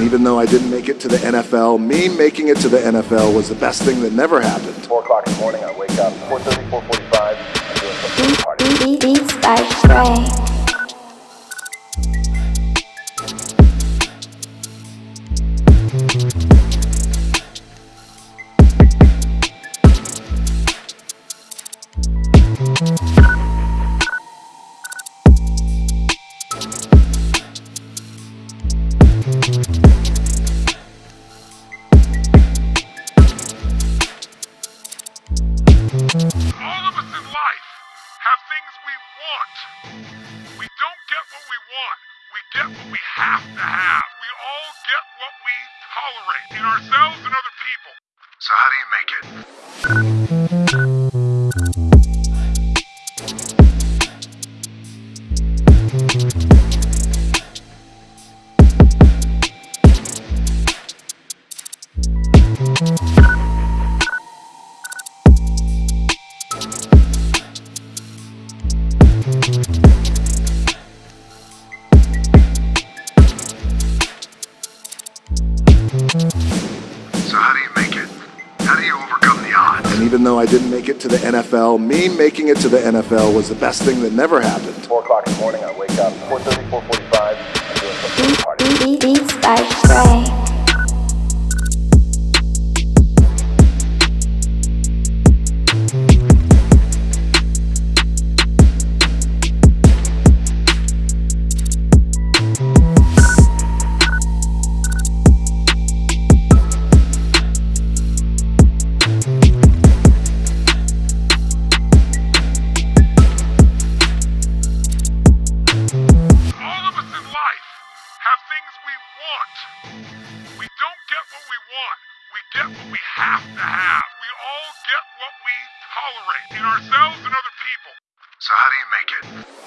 And even though I didn't make it to the NFL, me making it to the NFL was the best thing that never happened. 4 o'clock in the morning, I wake up, 4.30, 4.45, I'm doing some party. Beats by Stray. Things we want. We don't get what we want. We get what we have to have. We all get what we tolerate in ourselves and other And even though I didn't make it to the NFL, me making it to the NFL was the best thing that never happened. 4 o'clock in the morning, I wake up, 4.30, 4.45, I'm doing some party. Beats by Stray. Want. We don't get what we want. We get what we have to have. We all get what we tolerate in ourselves and other people. So how do you make it?